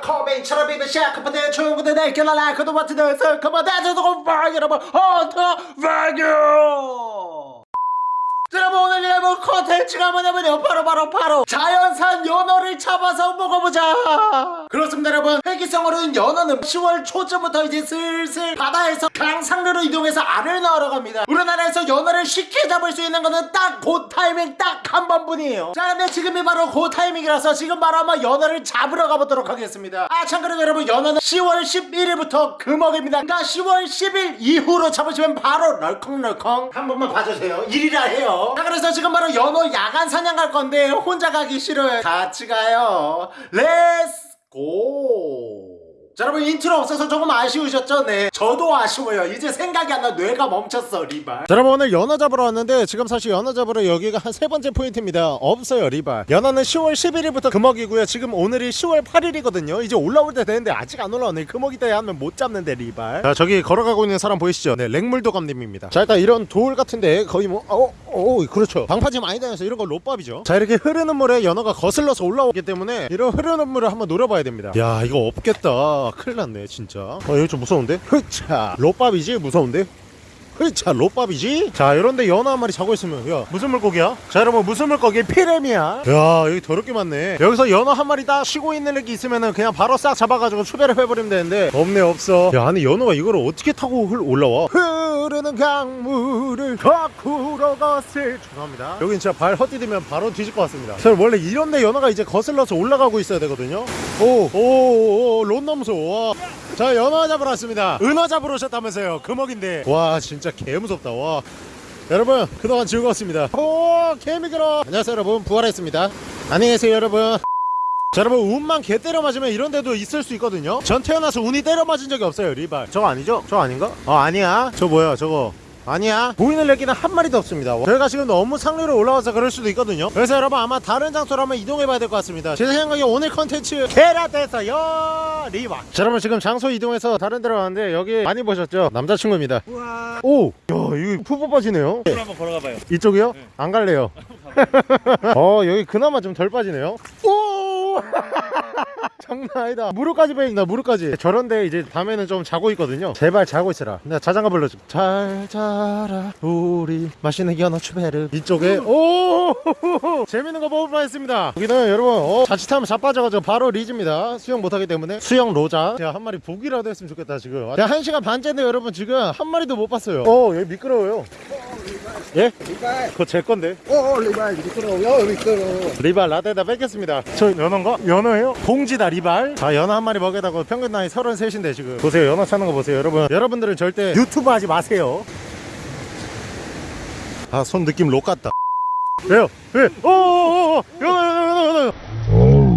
코베인처럼 입에 샤크파데 충분히 라이크도 같은 데서 그만해줘도 방 여러분. 헌터 발교! 여러분 오늘 여러분 컨텐츠가 뭐냐면요. 바로 바로 바로 자연산 연어를 잡아서 먹어보자 그렇습니다 여러분. 회귀성 어류인 연어는 10월 초쯤부터 이제 슬슬 바다에서 강상류로 이동해서 알을 낳으러 갑니다. 우리나라에서 연어를 쉽게 잡을 수 있는 거는 딱 그 타이밍 딱 한 번뿐이에요. 자 근데 지금이 바로 그 타이밍이라서 지금 바로 한번 연어를 잡으러 가보도록 하겠습니다. 아 참고로 여러분 연어는 10월 11일부터 금어깁니다. 그러니까 10월 10일 이후로 잡으시면 바로 철컹철컹 한 번만 봐주세요. 일이라 해요. 자 그래서 지금 바로 연어 야간 사냥 갈 건데 혼자 가기 싫어요. 같이 가요. Let's go 자, 여러분 인트로 없어서 조금 아쉬우셨죠? 네. 저도 아쉬워요. 이제 생각이 안 나 뇌가 멈췄어 리발. 자, 여러분 오늘 연어 잡으러 왔는데 지금 사실 연어 잡으러 여기가 한 세 번째 포인트입니다. 없어요 리발. 연어는 10월 11일부터 금어기고요. 지금 오늘이 10월 8일이거든요. 이제 올라올 때 되는데 아직 안 올라오네. 금어기 때 하면 못 잡는데 리발. 자 저기 걸어가고 있는 사람 보이시죠? 네 생물도감님입니다. 자 일단 이런 돌 같은데 거의 뭐 어, 어, 그렇죠. 방파제 많이 다녀서 이런 거 롯밥이죠. 자 이렇게 흐르는 물에 연어가 거슬러서 올라오기 때문에 이런 흐르는 물을 한번 노려봐야 됩니다. 야 이거 없겠다 큰일 났네 진짜 어 여기 좀 무서운데? 흐차 롯밥이지 무서운데? 흐차 롯밥이지? 자 이런데 연어 한 마리 자고 있으면 야 무슨 물고기야? 자 여러분 무슨 물고기? 피렘이야 야 여기 더럽게 많네 여기서 연어 한 마리 딱 쉬고 있는 애기 있으면은 그냥 바로 싹 잡아가지고 추배를 해버리면 되는데 없네 없어 야 아니 연어가 이걸 어떻게 타고 흘- 올라와? 흐 르는 강물을 거꾸로 거슬 죄송합니다. 여긴 진짜 발 헛디디면 바로 뒤질 것 같습니다. 저 원래 이런 데 연어가 이제 거슬러서 올라가고 있어야 되거든요. 오오오론 와. 자 연어 잡으러 왔습니다. 은어 잡으러 오셨다면서요 금어인데. 와 진짜 개 무섭다. 와. 여러분 그동안 즐거웠습니다. 오 개미들어 안녕하세요 여러분. 부활했습니다. 안녕히 계세요 여러분 자 여러분 운만 개 때려 맞으면 이런 데도 있을 수 있거든요. 전 태어나서 운이 때려 맞은 적이 없어요 리발. 저거 아니죠? 저거 아닌가? 어 아니야. 저 뭐야 저거? 아니야. 보이는 레기는 한 마리도 없습니다. 저희가 지금 너무 상류로 올라와서 그럴 수도 있거든요. 그래서 여러분 아마 다른 장소로 한번 이동해 봐야 될 것 같습니다. 제 생각에 오늘 컨텐츠 게라데서요 리발 자 여러분 지금 장소 이동해서 다른 데로 가는데 여기 많이 보셨죠? 남자친구입니다. 우와. 오! 야 이거 푸 뽑아지네요. 물 한번 걸어가봐요. 이쪽이요? 안 갈래요. 어 여기 그나마 좀 덜 빠지네요. 오 장난 아니다. 무릎까지 베인다 무릎까지. 저런데 이제 밤에는 좀 자고 있거든요. 제발 자고 있어라. 내가 자장가 불러줘 잘 자라 우리. 맛있는 연어 추베르. 이쪽에 오! 재밌는 거 뽑을 뻔했습니다. 여기는 여러분 어, 자칫하면 자빠져가지고 바로 리즈입니다. 수영 못하기 때문에. 수영 로자. 제가 한 마리 보기라도 했으면 좋겠다 지금. 제가 한 시간 반째인데 여러분 지금 한 마리도 못 봤어요. 어 여기 미끄러워요 예? 리발. 그거 제 건데. 오 리발. 미끄러워요 미끄러워 리발 라떼다 뺏겠습니다. 저 연어인가? 연어예요? 봉지다 리발. 자 연어 한 마리 먹여다고 평균 나이 33인데 지금. 보세요. 연어 찾는 거 보세요 여러분. 여러분들은 절대 유튜브 하지 마세요. 아 손 느낌 록 같다. 왜요? 왜? 오 오오오 연어 연어 연어 연어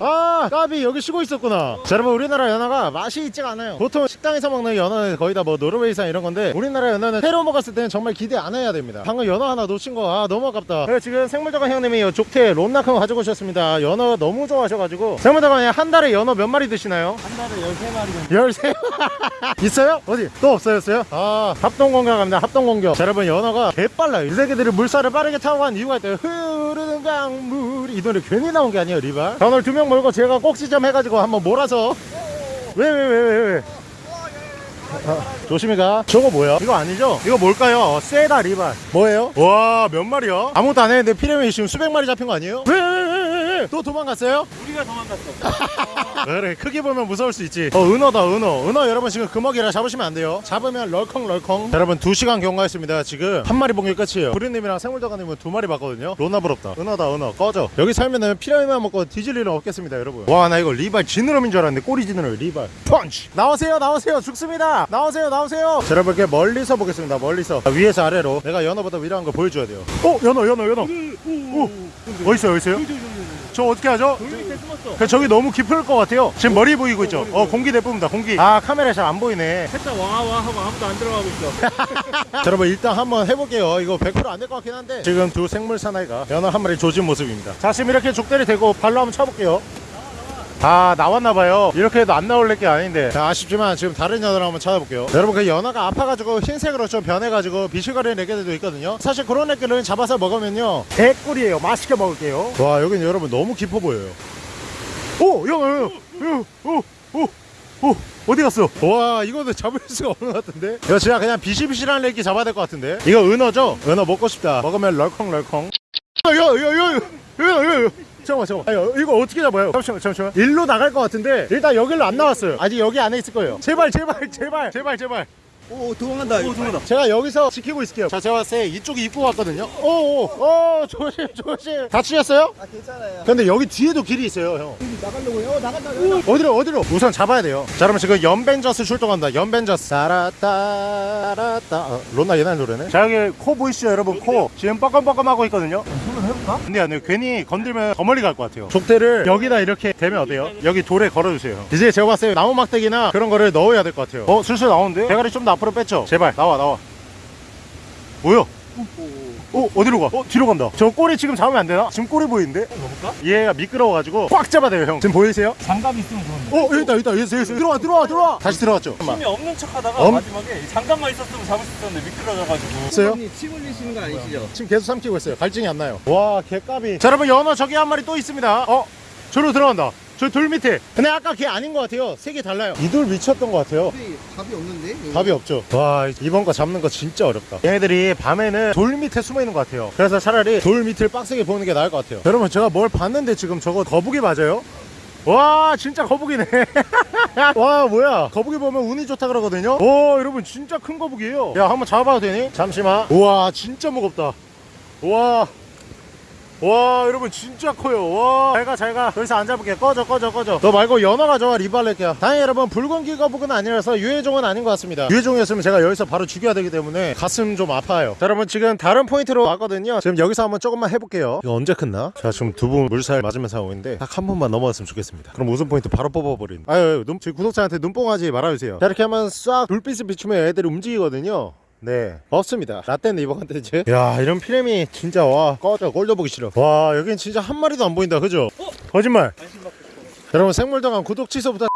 아 까비 여기 쉬고 있었구나. 자 여러분 우리나라 연어가 맛이 있지가 않아요. 보통 식당에서 먹는 연어는 거의 다 뭐 노르웨이산 이런 건데 우리나라 연어는 회로 먹었을 때는 정말 기대 안 해야 됩니다. 방금 연어 하나 놓친 거 아 너무 아깝다. 그래서 지금 생물도감 형님이 요 족대 론나 큰 거 가지고 오셨습니다. 연어 너무 좋아하셔가지고. 생물도감에 한 달에 연어 몇 마리 드시나요? 한 달에 13마리 정도. 13 있어요? 어디? 또 없어졌어요? 아 합동공격 갑니다. 합동공격. 자 여러분 연어가 개빨라요. 이 새끼들이 물살을 빠르게 타고 간 이유가 있대요. 흐르는 강물이. 이 노래 괜히 나온 게 아니에요 리바. 자 오늘 두 명 몰고 제가 꼭지 점 해가지고 한번 몰아서 왜 왜 왜 왜왜 아, 조심히 가 저거 뭐야? 이거 아니죠? 이거 뭘까요? 어, 세다 리발 뭐예요? 와 몇 마리야? 아무것도 안 했는데 피레미 지금 수백 마리 잡힌 거 아니에요? 왜 왜 왜 왜또 도망갔어요? 우리가 도망갔어. 그래 크게 보면 무서울 수 있지. 어 은어다 은어. 은어 여러분 지금 금어기라 잡으시면 안 돼요. 잡으면 럴컹 럴컹. 자, 여러분 2시간 경과했습니다. 지금 한 마리 본 게 끝이에요. 부리님이랑 생물자가님은 두 마리 봤거든요. 로나 부럽다. 은어다 은어. 꺼져. 여기 살면은 피라미만 먹고 뒤질 일은 없겠습니다 여러분. 와 나 이거 리발 지느러미인 줄 알았는데 꼬리 지느러미 리발. 펀치! 나오세요 나오세요. 죽습니다. 나오세요 나오세요. 자, 여러분 이렇게 멀리서 보겠습니다 멀리서. 자, 위에서 아래로. 내가 연어보다 위라한 거 보여줘야 돼요. 어 연어 연어 연어. 오 어딨어요 어딨어요 저 어떻게 하죠? 그 저기 너무 깊을 것 같아요. 지금 머리 보이고 있죠? 어 공기 내뿜는다 공기. 아 카메라 잘 안 보이네. 살짝 와와 하고 아무도 안 들어가고 있어 자, 여러분 일단 한번 해볼게요. 이거 100%안 될 것 같긴 한데 지금 두 생물 사나이가 연어 한 마리 조진 모습입니다. 자 지금 이렇게 족대를 대고 발로 한번 쳐볼게요. 아 나왔나봐요 이렇게 해도 안 나올 게 아닌데 자, 아쉽지만 지금 다른 연어를 한번 찾아볼게요 여러분 그 연어가 아파가지고 흰색으로 좀 변해가지고 비실거리는 애기들도 있거든요 사실 그런 애기를 잡아서 먹으면요 개꿀이에요 맛있게 먹을게요 와 여긴 여러분 너무 깊어 보여요 오! 야, 야, 야, 야, 오, 오, 오, 어디 갔어? 와, 이거는 잡을 수가 없는 것 같은데? 이거 진짜 그냥 비실비실한 애기 잡아야 될 것 같은데? 이거 은어죠? 은어 먹고 싶다. 먹으면 럴컹럴컹. 야, 야, 야, 야, 야, 야, 야. 잠깐만, 잠깐만. 아니, 이거 어떻게 잡아요? 잠시만, 잠시만. 일로 나갈 것 같은데, 일단 여기로 안 나왔어요. 아직 여기 안에 있을 거예요. 제발, 제발, 제발, 제발, 제발. 오 도망간다. 오 도망간다. 제가 여기서 지키고 있을게요. 자, 제가 봤을 때 이쪽이 입구 같거든요. 오, 오, 오, 조심, 조심. 다치셨어요? 아 괜찮아요. 근데 여기 뒤에도 길이 있어요, 형. 나가려고요. 어 나간다. 나간다. 어디로 어디로 우선 잡아야 돼요 자 그러면 지금 연벤저스 출동한다 연벤저스 따라따라따 어, 론나 옛날 노래네 자 여기 코 보이시죠 여러분 코 지금 뻐끔뻐끔하고 있거든요 손을 해볼까? 근데 아니요 괜히 건들면 더 멀리 갈 것 같아요 족대를 여기다 이렇게 대면 어때요? 여기 돌에 걸어주세요 이제 제가 봤을 때 나무 막대기나 그런 거를 넣어야 될 것 같아요 어 슬슬 나오는데? 대가리 좀더 앞으로 뺐죠? 제발 나와 나와 뭐야? 어 어디로 가? 어 뒤로 간다 저 꼬리 지금 잡으면 안 되나? 지금 꼬리 보이는데? 먹을까? 얘가 미끄러워가지고 꽉 잡아야 돼요 형 지금 보이세요? 장갑 있으면 좋은데. 어 여기 있다 여기 있다 여기 있어 여기 있어 들어와 들어와 들어와 다시 들어왔죠 힘이 없는 척 하다가 엄- 마지막에 장갑만 있었으면 잡을 수 있었는데 미끄러져가지고. 있어요? 형님 침 흘리시는 거 아니시죠? 지금 계속 삼키고 있어요 갈증이 안 나요 와 개까비 자 여러분 연어 저기 한 마리 또 있습니다 어 저로 들어간다 저 돌 밑에. 근데 아까 걔 아닌 것 같아요. 색이 달라요. 이돌 미쳤던 것 같아요. 근데 답이 없는데? 여기? 답이 없죠. 와 이번 거 잡는 거 진짜 어렵다. 얘네들이 밤에는 돌 밑에 숨어 있는 것 같아요. 그래서 차라리 돌 밑을 빡세게 보는 게 나을 것 같아요. 여러분 제가 뭘 봤는데 지금 저거 거북이 맞아요? 와 진짜 거북이네. 와 뭐야? 거북이 보면 운이 좋다 그러거든요? 오 여러분 진짜 큰 거북이에요. 야 한번 잡아봐도 되니? 잠시만. 우와 진짜 무겁다. 우와 와 여러분 진짜 커요. 와 잘가 잘가. 여기서 안 잡을게. 꺼져 꺼져 꺼져. 너 말고 연어 가져와 리발렛게야. 다행히 여러분 붉은 기 거북은 아니라서 유해종은 아닌 것 같습니다. 유해종이었으면 제가 여기서 바로 죽여야 되기 때문에 가슴 좀 아파요. 자 여러분 지금 다른 포인트로 왔거든요. 지금 여기서 한번 조금만 해볼게요. 이거 언제 끝나? 제가 지금 두 분 물살 맞으면서 하고 있는데 딱 한 번만 넘어갔으면 좋겠습니다. 그럼 우승 포인트 바로 뽑아버린. 아유 눈, 저희 구독자한테 눈뽕하지 말아주세요. 자 이렇게 하면 싹 불빛을 비추면 애들이 움직이거든요 네. 없습니다. 라떼는 이번 컨텐츠? 야 이런 피렘이 진짜 와. 꺼져. 꼴려보기 싫어. 와 여긴 진짜 한 마리도 안 보인다. 그죠? 거짓말. 받고 싶어. 여러분 생물동안 구독 취소부터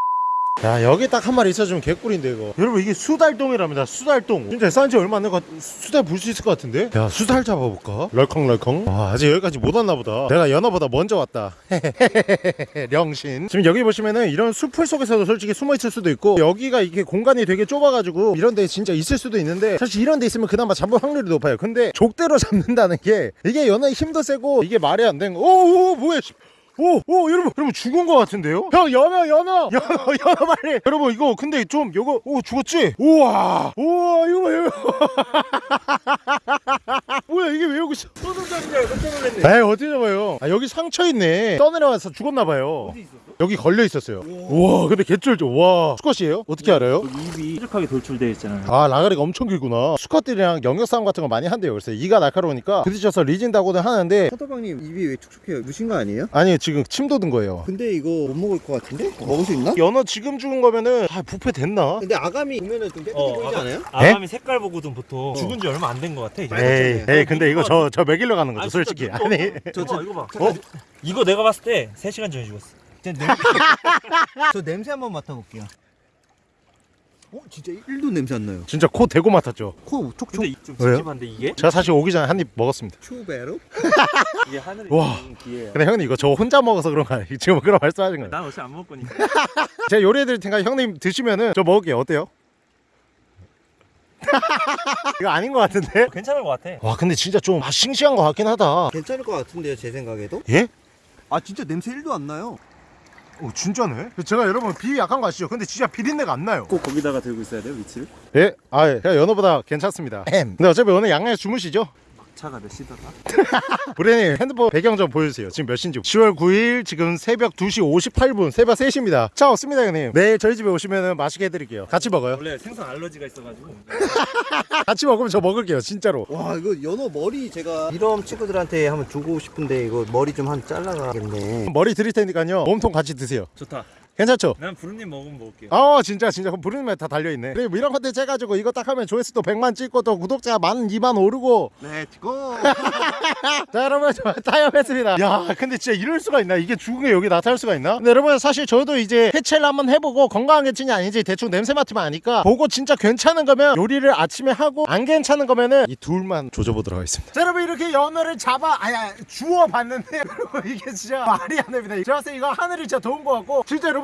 야 여기 딱 한 마리 있어주면 개꿀인데 이거. 여러분 이게 수달동이랍니다. 수달동. 진짜 싼지 얼마 안 돼가 수달 볼 수 있을 것 같은데? 야 수달 잡아볼까? 럴컹럴컹. 와 아직 여기까지 못 왔나 보다. 내가 연어보다 먼저 왔다. 령신. 지금 여기 보시면은 이런 숲풀 속에서도 솔직히 숨어 있을 수도 있고 여기가 이게 공간이 되게 좁아가지고 이런 데 진짜 있을 수도 있는데 사실 이런 데 있으면 그나마 잡을 확률이 높아요. 근데 족대로 잡는다는 게 이게 연어의 힘도 세고 이게 말이 안 되는 거. 오오 뭐야 씨. 오, 오, 여러분, 여러분 죽은 것 같은데요? 형, 연어, 연어, 연어, 연어 빨리. 여러분, 이거 근데 좀, 이거, 오, 죽었지? 우와, 우와, 이거 봐, 이거. 뭐야, 이게 왜 여기 있어? 소금장이야 깜짝 놀랐네. 에이, 어디 잡아요? 아, 여기 상처 있네. 떠내려와서 죽었나봐요. 어디 있었어? 여기 걸려 있었어요. 우와, 근데 개쩔죠. 와, 수컷이에요? 어떻게 알아요? 입이 뾰족하게 돌출되어 있잖아요. 아 라가리가 엄청 길구나 수컷들이랑 영역 싸움 같은 거 많이 한대요 그래서 이가 날카로우니까 부딪혀서 리진다고는 하는데 사도방님 입이 왜 촉촉해요? 무신 거 아니에요? 아니 지금 침 돋은 거예요 근데 이거 못 먹을 것 같은데? 먹을 수 있나? 연어 지금 죽은 거면은 아 부패 됐나? 근데 아감이 보면은 좀 깨끗해 어, 보이지 아가- 않아요? 아감이 색깔 보고든 보통 죽은 지 얼마 안 된 것 같아. 이제. 에이, 에이 근데 이거 저저 먹이려 가는 거죠 아니, 솔직히 아니 이거 봐, 이거 봐. 어? 이거 내가 봤을 때 3시간 전에 죽었어. 저 냄새 한번 맡아볼게요. 어? 진짜 1도 냄새 안 나요. 진짜 코 대고 맡았죠 코 촉촉. 근데 이- 좀 왜요? 찝찝한데 이게? 제가 사실 오기 전에 한 입 먹었습니다 추베로? 이게 하늘이 와. 기회야. 근데 형님 이거 저 혼자 먹어서 그런 거 아니에요 지금 그런 말씀하신 거예요 난 어차피 안 먹을 거니까. 제가 요리해 드릴 테니까 형님 드시면은 저 먹을게요 어때요? 이거 아닌 것 같은데? 괜찮을 것 같아. 와 근데 진짜 좀맛 싱싱한 것 같긴 하다 괜찮을 것 같은데요, 제 생각에도? 예? 아 진짜 냄새 1도 안 나요. 오 진짜네? 제가 여러분 비위 약한 거 아시죠? 근데 진짜 비린내가 안 나요 꼭 거기다가 들고 있어야 돼요 위치를. 예? 아 예. 연어보다 괜찮습니다 근데 어차피 오늘 양양에서 주무시죠? 차가 몇 시더라? 브레님 핸드폰 배경 좀 보여주세요. 지금 몇 시인지. 10월 9일 지금 새벽 2시 58분 새벽 3시입니다. 차 없습니다 형님. 내일 저희 집에 오시면 맛있게 해드릴게요. 같이 먹어요? 원래 생선 알러지가 있어가지고. 같이 먹으면 저 먹을게요 진짜로. 와 이거 연어 머리 제가 이런 친구들한테 한번 주고 싶은데 이거 머리 좀 한 잘라가겠네. 머리 드릴 테니까요. 몸통 같이 드세요. 좋다. 괜찮죠? 난 브르님 먹으면 먹을게요. 어 진짜 진짜. 그럼 브르님에 다 달려있네. 그리고 이런 컨텐츠 해가지고 이거 딱 하면 조회수도 100만 찍고 또 구독자 만 2만 오르고. Let's go 자 여러분 저 타협했습니다. 야 근데 진짜 이럴 수가 있나? 이게 죽은 게 여기 나타날 수가 있나? 근데 여러분 사실 저도 이제 해체를 한번 해보고 건강한 개체인지 아닌지 대충 냄새 맡으면 아니까 보고 진짜 괜찮은 거면 요리를 아침에 하고 안 괜찮은 거면은 이 둘만 조져보도록 하겠습니다. 자 여러분 이렇게 연어를 잡아 아야 주워 봤는데 여러분 이게 진짜 말이 안 됩니다. 제가 봤을 때 이거 하늘이 진짜 도운 거 같고 진짜 여러분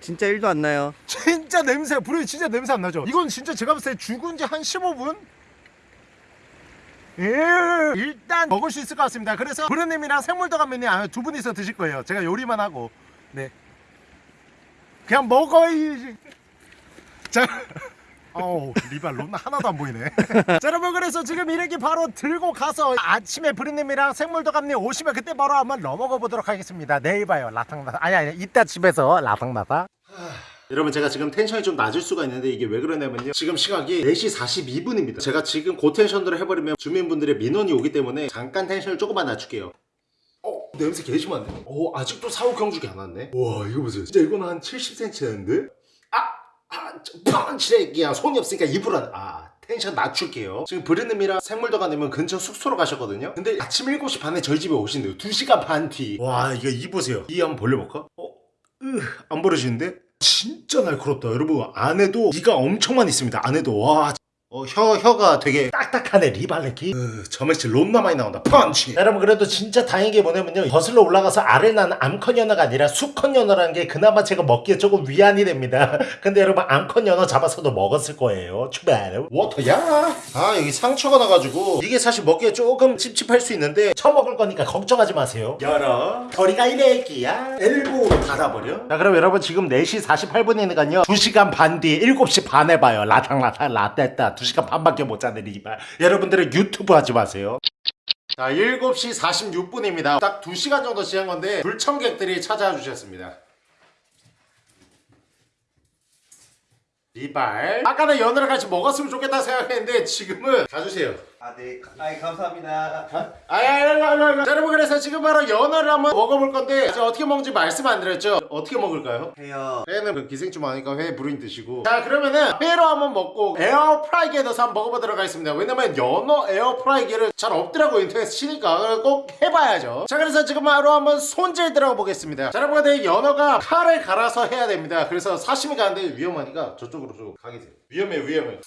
진짜 1도 안 나요. 진짜 냄새 불이 진짜 냄새 안 나죠? 이건 진짜 제가 봤을 때 죽은 지 한 15분? 예, 일단 먹을 수 있을 것 같습니다. 그래서 부르님이랑 생물도감님이 아마 두 분이서 드실 거예요. 제가 요리만 하고. 네. 그냥 먹어야지 자 어우 리발 론 하나도 안 보이네. 자 여러분 그래서 지금 이렇게 바로 들고 가서 아침에 부르님이랑 생물도감님 오시면 그때 바로 한번 넘어가 보도록 하겠습니다. 내일 봐요 라탕라탕 아니 아니 이따 집에서 라탕라탕 여러분 제가 지금 텐션이 좀 낮을 수가 있는데 이게 왜 그러냐면요. 지금 시각이 4시 42분입니다. 제가 지금 고텐션으로 해버리면 주민분들의 민원이 오기 때문에 잠깐 텐션을 조금만 낮출게요. 어 냄새 개 심한데? 오 아직도 사후경직이 안 왔네? 와 이거 보세요. 진짜 이거는 한 70cm 되는데? 아! 아! 펀치레기야 손이 없으니까 입으로 안... 아 텐션 낮출게요 지금 브르님이랑 생물도가님은 근처 숙소로 가셨거든요 근데 아침 7시 반에 저희 집에 오신대요 2시간 반 뒤 와 이거 이 보세요 이 한번 벌려볼까? 어? 으, 안 벌려지는데? 진짜 날카롭다 여러분 안에도 이가 엄청 많이 있습니다 안에도 와 어, 혀, 혀가 되게 딱딱하네 리발레키 으, 점액질 롬나 많이 나온다. 펀치! 여러분 그래도 진짜 다행인 게 뭐냐면요. 거슬러 올라가서 아래 나는 암컷 연어가 아니라 수컷 연어라는 게 그나마 제가 먹기에 조금 위안이 됩니다. 근데 여러분 암컷 연어 잡아서도 먹었을 거예요. 출발 워터야! 아 여기 상처가 나가지고. 이게 사실 먹기에 조금 찝찝할 수 있는데 처먹을 거니까 걱정하지 마세요. 열어. 거리가 이래기야. 엘보로 닫아버려. 자 그럼 여러분 지금 4시 48분이니까요. 2시간 반 뒤 7시 반에 봐요. 라탕라탕 라떼따 2시간 반밖에 못 자는 이발 여러분들은 유튜브 하지 마세요. 자 7시 46분입니다. 딱 2시간 정도 지난 건데 불청객들이 찾아와 주셨습니다. 이발. 아까는 연어를 같이 먹었으면 좋겠다 생각했는데 지금은 가주세요 아 네. 아이 감사합니다. 아야야야야 자 여러분 그래서 지금 바로 연어를 한번 먹어볼 건데 자, 어떻게 먹는지 말씀 안 드렸죠? 어떻게 먹을까요? 해요. 회는 그 기생충 많으니까 회 부르인 드시고. 자 그러면은 회로 한번 먹고 에어프라이기에 넣어서 한번 먹어보도록 하겠습니다. 왜냐면 연어 에어프라이기를 잘 없더라고요 인터넷 치니까. 꼭 해봐야죠. 자 그래서 지금 바로 한번 손질 들어가 보겠습니다. 자 여러분 근데 연어가 칼을 갈아서 해야 됩니다. 그래서 사시미 가는데 위험하니까 저쪽으로 좀 가계세요. 위험해 위험해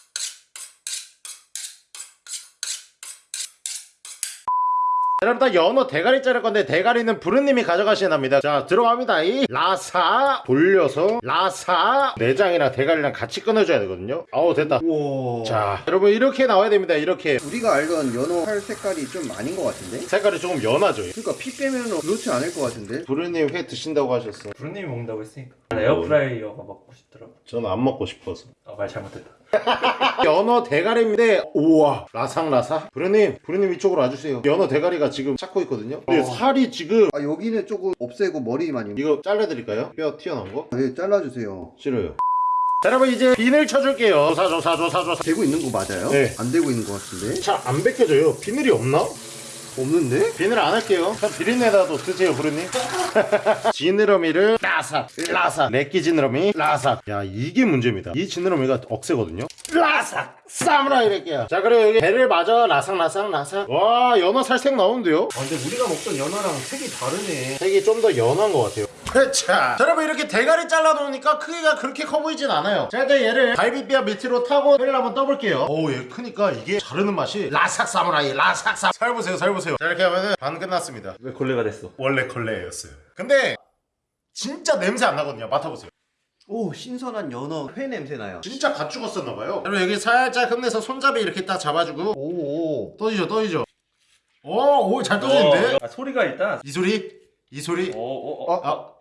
여러분 다 연어 대가리 자를 건데 대가리는 부르님이 가져가시랍니다 자 들어갑니다 이 라사 돌려서 라사 내장이랑 대가리랑 같이 끊어줘야 되거든요 아우 됐다 우와 자 여러분 이렇게 나와야 됩니다 이렇게 우리가 알던 연어 팔 색깔이 좀 아닌 것 같은데? 색깔이 조금 연하죠 그러니까 피 빼면 그렇지 않을 것 같은데? 부르님 회 드신다고 하셨어 부르님이 먹는다고 했으니까. 에어프라이어가 먹고 싶더라고. 저는 안 먹고 싶어서 아, 말 잘못했다. 연어 대가리인데 우와 라상라사 부르님 부르님 이쪽으로 와주세요 연어 대가리가 지금 찾고 있거든요 근데 어. 살이 지금 아 여기는 조금 없애고 머리만 이거 잘라드릴까요? 뼈 튀어나온 거? 네 잘라주세요 싫어요 자 여러분 이제 비늘 쳐줄게요 조사 조사 조사 조사 되고 있는 거 맞아요? 네. 안 되고 있는 것 같은데? 잘 안 벗겨져요 비늘이 없나? 없는데? 비늘 안 할게요. 비린내라도 드세요 부르님. 지느러미를 라삭 라삭. 내끼 지느러미 라삭. 야 이게 문제입니다. 이 지느러미가 억세거든요. 라삭! 사무라이 렉게야. 자 그리고 여기 배를 맞아. 라삭 라삭 라삭. 와 연어 살색 나오는데요? 아 근데 우리가 먹던 연어랑 색이 다르네. 색이 좀 더 연한 것 같아요 자 여러분 이렇게 대가리 잘라 놓으니까 크기가 그렇게 커 보이진 않아요. 자 이제 얘를 갈비뼈 밑으로 타고 회를 한번 떠볼게요. 오얘 크니까 이게 자르는 맛이 라삭 사무라이 라삭 사 살 보세요 살 보세요. 자 이렇게 하면은 반 끝났습니다. 왜 걸레가 됐어? 원래 걸레였어요. 근데 진짜 냄새 안 나거든요. 맡아보세요. 오 신선한 연어 회 냄새 나요. 진짜 갓 죽었었나봐요. 여러분 여기 살짝 흠내서 손잡이 이렇게 딱 잡아주고. 오오. 떠지죠 떠지죠. 오오잘 떠지는데? 아, 소리가 일단. 이 소리? 이 소리? 어, 어, 어. 아.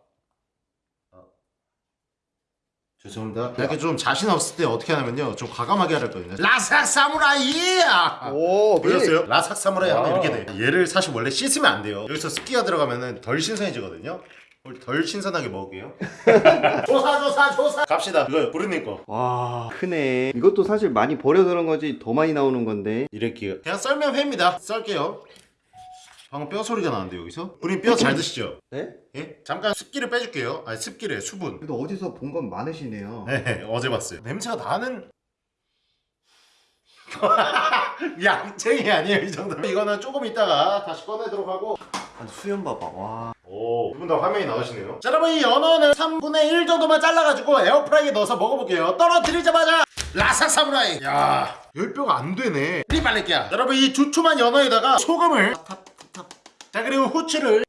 죄송합니다. 이렇게 좀 자신 없을 때 어떻게 하냐면요. 좀 과감하게 하랬거든요. 라삭 사무라이! 오 보셨어요? 라삭 사무라이 하면 와. 이렇게 돼. 얘를 사실 원래 씻으면 안 돼요. 여기서 습기가 들어가면은 덜 신선해지거든요. 덜 신선하게 먹을게요. 조사 조사 조사. 갑시다. 이거 부르님 거. 와 크네 이것도 사실 많이 버려 그런 거지 더 많이 나오는 건데 이렇게요. 그냥 썰면 회입니다. 썰게요. 방금 뼈 소리가 나는데 여기서? 우린 뼈 잘 드시죠? 네? 예? 잠깐 습기를 빼줄게요 아니 습기래 수분 그래도 어디서 본 건 많으시네요. 네 어제 봤어요 냄새가 나는 양쟁이 아니에요 이 정도 이거는 조금 있다가 다시 꺼내도록 하고 아, 수염 봐봐. 와. 오, 두분 다 화면이 나오시네요. 자, 여러분 이 연어는 3분의 1 정도만 잘라가지고 에어프라이기에 넣어서 먹어볼게요. 떨어뜨리자마자 라삭 사무라이. 야, 열뼈가 안 되네. 리발레끼야. 여러분 이 두툼한 연어에다가 소금을 자 그리고 후추를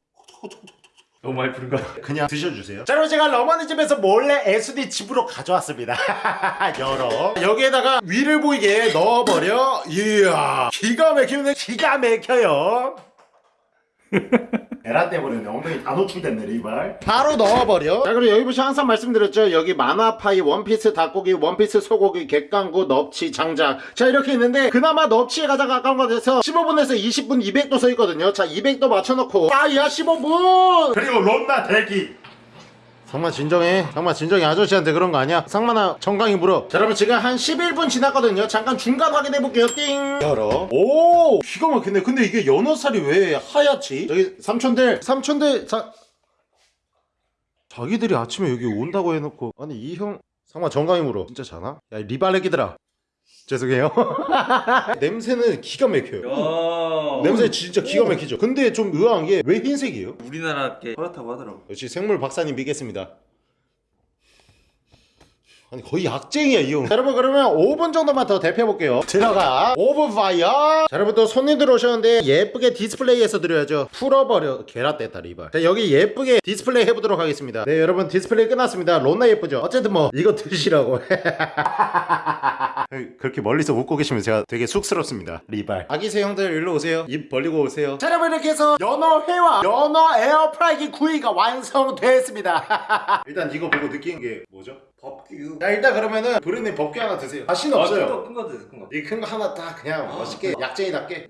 너무 많이 부른 거 같아. 그냥 드셔주세요. 자, 그럼 제가 러머니 집에서 몰래 SD 집으로 가져왔습니다. 열어. 여기에다가 위를 보이게 넣어버려. 이야, 기가 막히네. 기가 막혀요. 에라 때문에 엉덩이 다 노출됐네 리발. 바로 넣어버려. 자 그리고 여기 보시면 항상 말씀드렸죠. 여기 만화파이 원피스 닭고기 원피스 소고기 갯강구 넙치 장작 자 이렇게 있는데 그나마 넙치에 가장 가까운 것 같아서 15분에서 20분 200도 서 있거든요. 자 200도 맞춰놓고. 파이야 15분! 그리고 롬나 대기 상마 진정해. 상마 진정해. 아저씨한테 그런 거 아니야? 상마나 정강이 물어. 자 여러분 지금 한 11분 지났거든요. 잠깐 중간 확인해 볼게요. 띵. 열어. 오 기가 막히네. 근데 이게 연어살이 왜 하얗지? 저기 삼촌들 삼촌들 자 자기들이 아침에 여기 온다고 해놓고. 아니 이형 상마 정강이 물어. 진짜 자나? 야 리발레기들아 죄송해요 냄새는 기가 막혀요 야. 냄새 진짜 기가 막히죠 근데 좀 의아한 게 왜 흰색이에요? 우리나라께 그렇다고 하더라고. 역시 생물 박사님 믿겠습니다. 아니 거의 약쟁이야 이 형. 자, 여러분 그러면 5분 정도만 더 데펴볼게요. 들어가. 오븐 fire. 자, 여러분 또 손님들 오셨는데 예쁘게 디스플레이해서 드려야죠. 풀어버려. 게라 뗐다 리발. 자 여기 예쁘게 디스플레이 해보도록 하겠습니다. 네 여러분 디스플레이 끝났습니다. 론나 예쁘죠? 어쨌든 뭐 이거 드시라고. 그렇게 멀리서 웃고 계시면 제가 되게 쑥스럽습니다. 리발. 아기새 형들 일로 오세요. 입 벌리고 오세요. 자 여러분 이렇게 해서 연어 회와 연어 에어프라이기 구이가 완성됐습니다. 일단 이거 보고 느낀 게 뭐죠? 법규. 자 일단 그러면은 브루님 법규 하나 드세요. 다시는 없어요. 큰거 드세요, 큰 거. 이 큰 거 하나 딱 그냥 멋있게 약쟁이답게.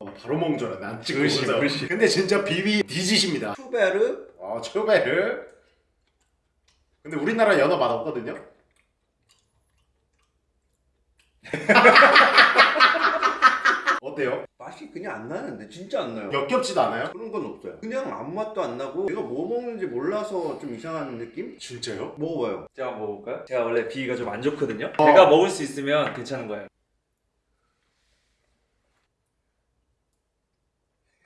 어, 바로 알았네. 안 찍고. 글씨. 근데 진짜 비비 디짓입니다. 투베르. 어 초베르. 근데 우리나라 연어 맛 없거든요. 어때요? 맛이 그냥 안 나는데 진짜 안 나요. 역겹지도 않아요? 그런 건 없어요. 그냥 아무 맛도 안 나고 내가 뭐 먹는지 몰라서 좀 이상한 느낌? 진짜요? 먹어봐요. 제가 한번 먹어볼까요? 제가 원래 비위가 좀 안 좋거든요. 어. 제가 먹을 수 있으면 괜찮은 거예요.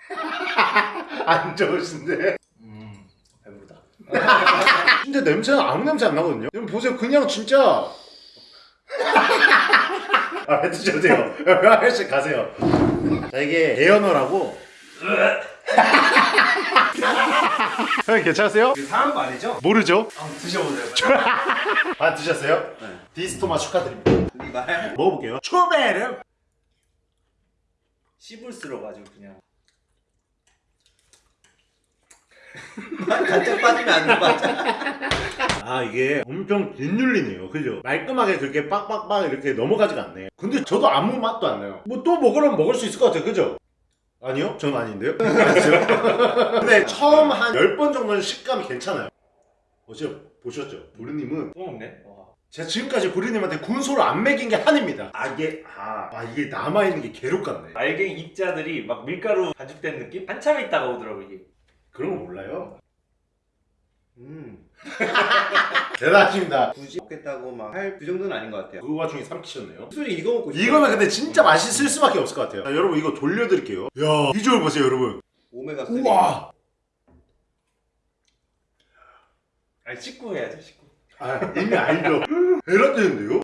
안 좋으신데? 음, 배부르다. 진짜 냄새는 아무 냄새 안 나거든요. 여러분 보세요, 그냥 진짜. 아, 드셔도 돼요. 하나씩 가세요. 자, 이게 대연어라고. 형님 괜찮으세요? 그 사람 말이죠? 모르죠? 한번 드셔보세요. 아 드셨어요? 네. 디스토마 축하드립니다. 먹어볼게요. 초베르. 씹을수록 아주 그냥. 간장 빠지면 안 돼, 맞아. 아 이게 엄청 뒷눌리네요. 그죠? 말끔하게 그렇게 빡빡빡 이렇게 넘어가지가 않네. 근데 저도 아무 맛도 안 나요. 뭐 또 먹으려면 먹을 수 있을 것 같아요. 그죠? 아니요? 전 아닌데요? 근데 처음 한 10번 정도는 식감이 괜찮아요. 어제 보셨죠? 부르님은 또 먹네. 와. 제가 지금까지 부르님한테 군소를 안 먹인 게 한입니다. 아 이게 아, 아 이게 남아있는 게 괴롭 같네. 알갱이 입자들이 막 밀가루 반죽된 느낌? 한참 있다가 오더라고 이게. 그런 거 몰라요. 음. 대단하십니다. 굳이 먹겠다고 막 할 그 정도는 아닌 것 같아요. 그 와중에 삼키셨네요. 술이 이거 먹고 싶어요. 이거는 근데 진짜 맛있을 수밖에 없을 것 같아요. 자, 여러분 이거 돌려드릴게요. 야 비주얼 보세요 여러분. 오메가 3. 우와. 아니 씻고 해야죠 씻고. 아 이미 알죠. 에라떼는데요?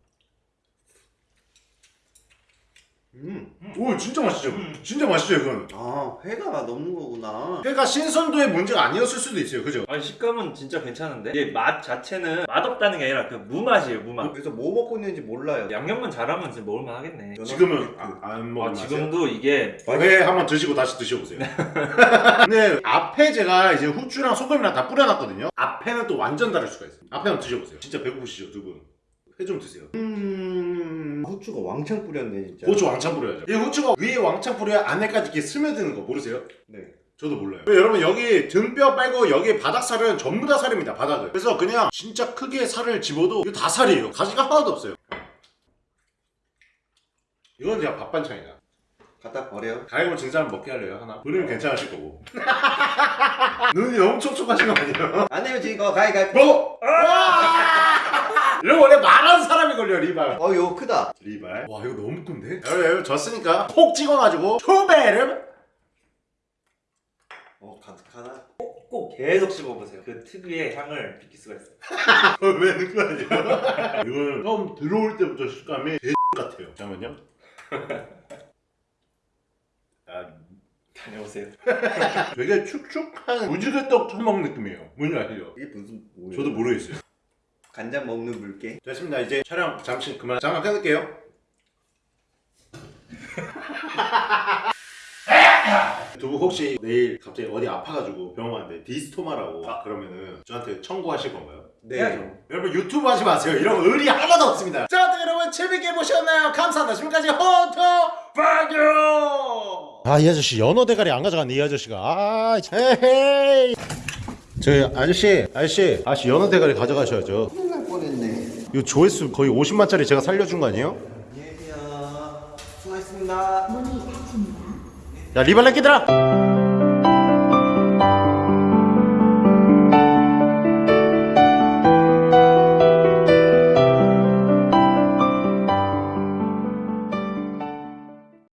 음. 오 진짜 맛있죠. 진짜 맛있죠 이건. 아, 회가 넣는 거구나. 회가 신선도의 문제가 아니었을 수도 있어요. 그죠? 아니 식감은 진짜 괜찮은데 이게 맛 자체는 맛없다는 게 아니라 그 무맛이에요 무맛. 그래서 뭐 먹고 있는지 몰라요. 양념만 잘하면 진짜 먹을만 하겠네. 지금은 아, 안 먹은 아. 지금도 이게 회 한번 드시고 다시 드셔보세요. 근데 앞에 제가 이제 후추랑 소금이랑 다 뿌려놨거든요. 앞에는 또 완전 다를 수가 있어요. 앞에 한번 드셔보세요. 진짜 배고프시죠 두 분? 회 좀 드세요. 음. 후추가 왕창 뿌렸네, 진짜. 고추 왕창 뿌려야죠. 이 후추가 위에 왕창 뿌려야 안에까지 이렇게 스며드는 거 모르세요? 네. 저도 몰라요. 여러분 여기 등뼈 빼고 여기 바닥살은 전부 다 살입니다. 바닥은. 그래서 그냥 진짜 크게 살을 집어도 이거 다 살이에요. 가시가 하나도 없어요. 이건 그냥 밥 반찬이다. 갖다 버려. 가위바위보 진 사람 먹게 할래요 하나? 본인은 괜찮으실 거고 눈이 너무 촉촉하신 거 아니에요? 안 내면 지거 가위가위. 먹어! 이런 거 원래 말하는 사람이 걸려 리발 어, 이거 크다. 리발 와 이거 너무 큰데? 여러분 여러분 졌으니까 콕 찍어가지고 초베름 어, 가득하나? 꼭 계속 씹어보세요. 그 특유의 향을 느낄 수가 있어요. 왜 넣은 거 아니야? 이거는 처음 들어올 때부터 식감이 개 같아요 잠깐만요 아, 다녀오세요. 되게 축축한 무지개떡 처먹는 느낌이에요 뭔지 아시죠? 이게 무슨 뭐야? 저도 모르겠어요 간장 먹는 물개. 됐습니다. 이제 촬영 잠시 그만. 잠깐 끊을게요. 두분 혹시 내일 갑자기 어디 아파가지고 병원 갔는데 디스토마라고 그러면은 저한테 청구하실 건가요? 네. 여러분 유튜브 하지 마세요. 이런 거 의리 하나도 없습니다. 자 여러분 재밌게 보셨나요? 감사합니다. 지금까지 헌터 파교 아이 아저씨 연어 대가리 안 가져갔네 이 아저씨가. 아 헤헤이. 저 아저씨 아저씨. 아저씨 연어 대가리 가져가셔야죠. 이 조회수 거의 50만짜리 제가 살려준 거 아니에요? 안녕히 계세요. 수고하셨습니다. 야 리발렛기들아